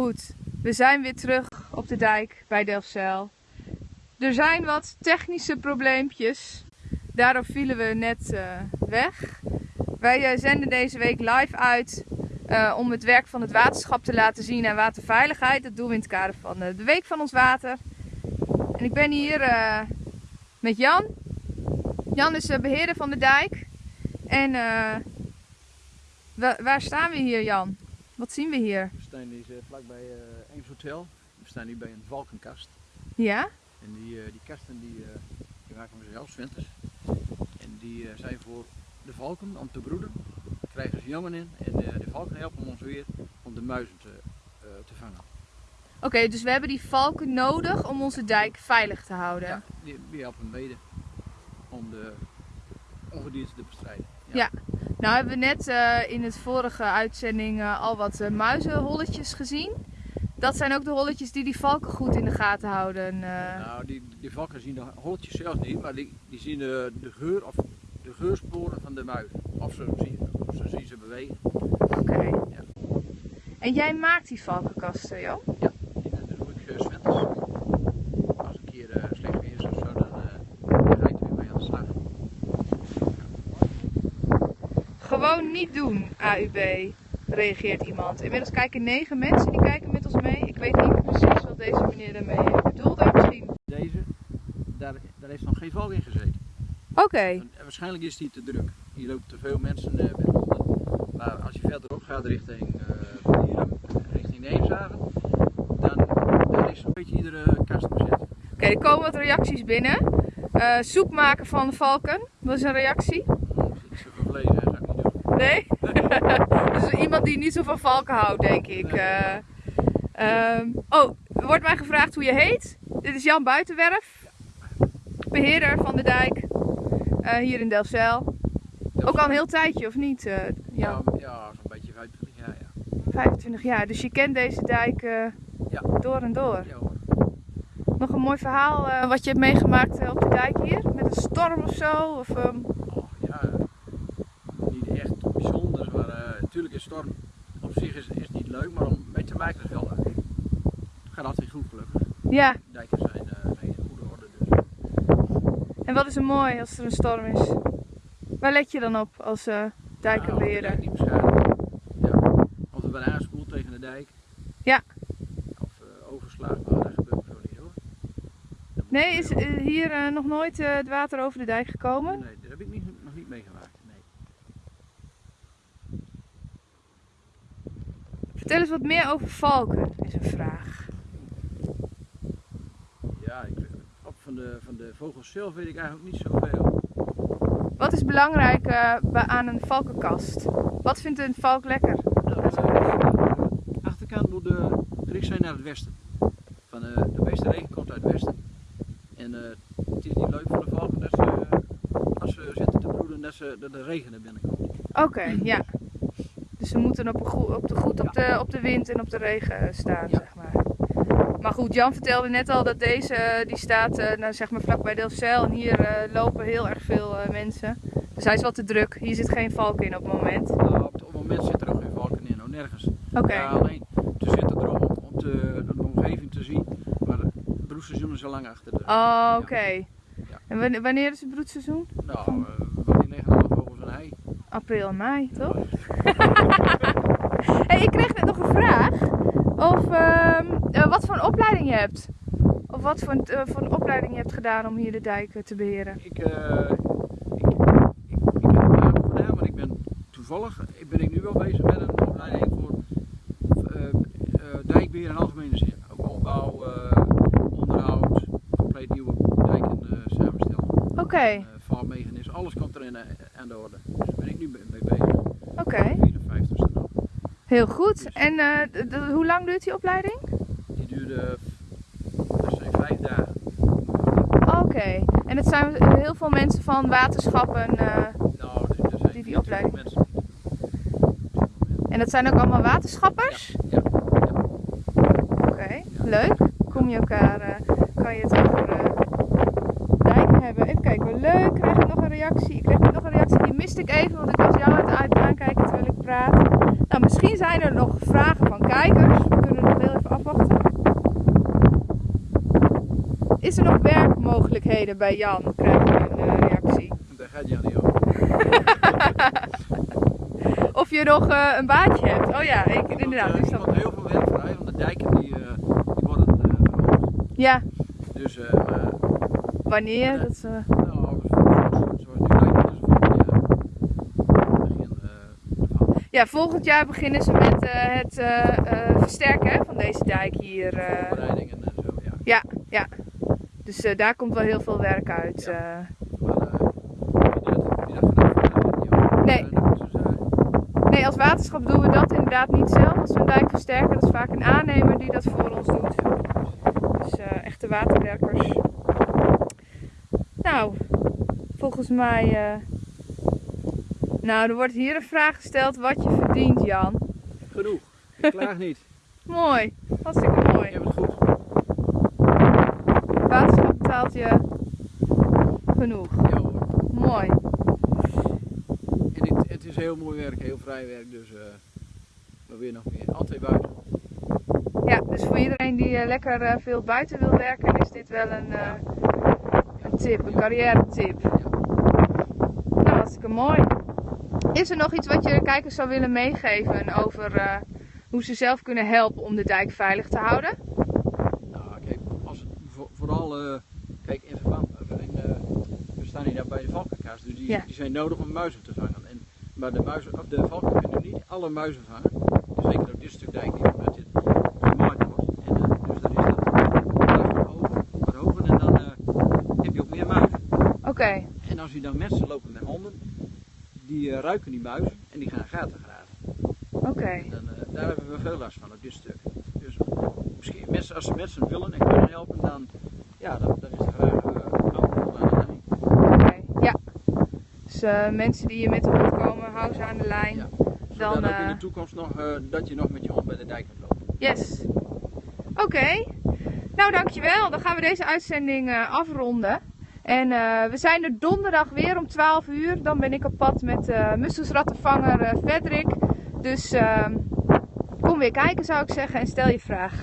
Goed, we zijn weer terug op de dijk bij Delfzijl. Er zijn wat technische probleempjes. Daarop vielen we net uh, weg. Wij uh, zenden deze week live uit uh, om het werk van het waterschap te laten zien en waterveiligheid. Dat doen we in het kader van de Week van ons Water. En ik ben hier met Jan. Jan is de beheerder van de dijk. En waar staan we hier, Jan? Wat zien we hier? We staan hier vlakbij uh, Eems Hotel. We staan hier bij een valkenkast. Ja? En die, uh, die kasten die, uh, die maken we zelf, winters. En die zijn voor de valken om te broeden. Daar krijgen ze jongen in en de valken helpen ons weer om de muizen te, te vangen. Oké, okay, dus we hebben die valken nodig om onze dijk veilig te houden? Ja, die, die helpen mede om de ongedierte te bestrijden. ja. ja. Nou hebben we net uh, in het vorige uitzending uh, al wat uh, muizenholletjes gezien. Dat zijn ook de holletjes die die valken goed in de gaten houden. Nou, die, die valken zien de holletjes zelfs niet, maar die, die zien de, de geur of de geursporen van de muizen. Of ze zien, of ze, zien ze bewegen. Oké. Okay. Ja. En jij maakt die valkenkasten, joh? Ja, die doe ik zwinters. Als een keer slecht weer is of zo, dan, dan ga ik er weer mee aan de slag. Gewoon niet doen, AUB, reageert iemand. Inmiddels kijken negen mensen die kijken met ons mee. Ik weet niet precies wat deze meneer daarmee bedoelde. Misschien. Deze, daar, daar heeft nog geen valk in gezeten. Oké. Okay. Waarschijnlijk is die te druk. Hier lopen te veel mensen honden. Maar als je verderop gaat richting, uh, hier, richting Neemshaven, dan, dan is een beetje iedere kast bezet. Oké, okay, er komen wat reacties binnen. Uh, soep maken van de valken, dat is een reactie. Nee? dus iemand die niet zo van valken houdt, denk ik. Uh, um, oh, er wordt mij gevraagd hoe je heet. Dit is Jan Buitenwerf, beheerder van de dijk uh, hier in Delfzijl. Ook al een heel tijdje, of niet, uh, Jan? Ja, ja zo'n beetje 25 jaar, ja. 25 jaar, dus je kent deze dijk ja. door en door. Ja, hoor. Nog een mooi verhaal wat je hebt meegemaakt op de dijk hier? Met een storm of zo? Of, um... oh, ja, natuurlijk is storm op zich is, is niet leuk, maar om mee te maken is wel leuk. Het gaat altijd goed gelukkig. Ja. De dijken zijn, uh, zijn in goede orde dus. En wat is er mooi als er een storm is? Waar let je dan op als uh, dijkenbeheerder? Ja, niet beschadigen. Ja. Of er bijna aanspoelt tegen de dijk. Ja. Of uh, overslagen, maar dat gebeurt zo niet hoor. Nee, is hier nog nooit het water over de dijk gekomen? Nee, dat heb ik niet, nog niet meegemaakt. Vertel eens wat meer over valken, is een vraag. Ja, ik, op van, de, van de vogels zelf weet ik eigenlijk niet zoveel. Wat is belangrijk uh, aan een valkenkast? Wat vindt een valk lekker? Nou, de achterkant moet uh, gericht zijn naar het westen. Van, uh, de meeste regen komt uit het westen. En het is niet leuk voor de valken dat ze, als ze zitten te broeden, dat, ze, dat de regen er binnenkomt. Oké, okay, ja. Dus ze moeten op, een op de, goed op de, op de wind en op de regen staan, zeg maar. Maar goed, Jan vertelde net al dat deze, eh, die staat uh, nou, zeg maar vlakbij Delfzijl en hier uh, lopen heel erg veel uh, mensen. Dus hij is wat te druk. Hier zit geen valk in op het moment. Nou, op, het moment zit er ook geen valken in, nou nergens. Oké. Okay. Ja, alleen ze zitten erop om, om de, de omgeving te zien. Maar het broedseizoen is al lang achter de Oh, oké. Okay. Ja. En wanneer is het broedseizoen? Nou, wanneer 9,5 over zijn ei. April en mei, toch? hey, ik kreeg net nog een vraag. Of uh, wat voor een opleiding je hebt. Of wat voor, uh, voor een opleiding je hebt gedaan om hier de dijken te beheren. Ik, uh, ik, ik, ik, heb een naam gedaan, maar ik ben toevallig ben ik nu wel bezig met een opleiding voor dijkbeheer in algemene zin. Ook opbouw, onderhoud, compleet nieuwe dijken samenstellen. Oké. Okay. alles komt er in, aan de orde. Nu mee bezig. Oké. Okay. Heel goed. En uh, hoe lang duurt die opleiding? Die duurde dat zijn vijf dagen. Oké. Okay. En het zijn heel veel mensen van waterschappen uh, nou, er zijn die die opleiding mensen. En dat zijn ook allemaal waterschappers? Ja. ja. ja. Oké, okay. leuk. Kom je elkaar, uh, kan je het over hebben. Even kijken, leuk. Krijg ik nog een reactie? Ik kreeg nog een reactie, die miste ik even, want ik was jou aan het aankijken terwijl ik praat. Nou, misschien zijn er nog vragen van kijkers. We kunnen nog heel even afwachten. Is er nog werkmogelijkheden bij Jan? Krijg je een uh, reactie. Daar gaat Jan niet over. of je nog uh, een baantje hebt. Oh ja, ik, Er inderdaad. komt, Dus komt heel veel werk vrij, want de dijken die, uh, die worden. Ja, Dus wanneer? Dat, uh, nou, zoals, zoals nu lijkt het dus volgend jaar begin uh, ervan. Ja, volgend jaar beginnen ze met uh, het uh, versterken van deze dijk hier. Voorbereidingen en zo, ja. Ja, ja. Dus daar komt wel heel veel werk uit. Ja. Nee. Nee, als waterschap doen we dat inderdaad niet zelf. Als we een dijk versterken, dat is vaak een aannemer die dat voor ons doet. Dus echte waterwerkers. Nou, volgens mij. Nou, er wordt hier een vraag gesteld wat je verdient, Jan. Genoeg. Ik klaag niet. mooi. Hartstikke mooi. Je hebt het goed. Waterschap betaalt je genoeg. Ja hoor. Mooi. En het, het is heel mooi werk, heel vrij werk, dus uh, weer nog meer. Altijd buiten. Ja, dus voor iedereen die uh, lekker uh, veel buiten wil werken, is dit wel een, een tip, een carrière tip. Hartstikke mooi. Is er nog iets wat je kijkers zou willen meegeven over uh, hoe ze zelf kunnen helpen om de dijk veilig te houden? Nou, kijk, als, voor, vooral, uh, kijk, in verband, in, uh, we staan hier nou bij de valkenkaas, dus die, Ja. die zijn nodig om muizen te vangen. En, maar de, muizen, of de valken kunnen niet alle muizen vangen, dus zeker op dit stuk dijk niet, omdat dit gemaaid wordt. En, dus dan is dat wat hoger, en dan heb je ook meer muizen. Oké, okay. En als je dan mensen lopen met honden, die uh, ruiken die muizen en die gaan gaten graven. Oké. Okay. Uh, daar hebben we veel last van op dit stuk. Dus misschien mensen, als ze mensen willen en kunnen helpen, dan, ja, dan, dan is het graag uh, aan de lijn. Oké, okay. ja. Dus mensen die hier met de hond komen, hou ze aan de lijn. Ja. Dan ook in de toekomst nog, dat je nog met je hond bij de dijk kunt lopen. Yes. Oké. Okay. Nou, dankjewel. Dan gaan we deze uitzending afronden. En uh, we zijn er donderdag weer om 12 uur. Dan ben ik op pad met uh, musselsrattenvanger uh, Frederik. Dus kom weer kijken zou ik zeggen en stel je vraag.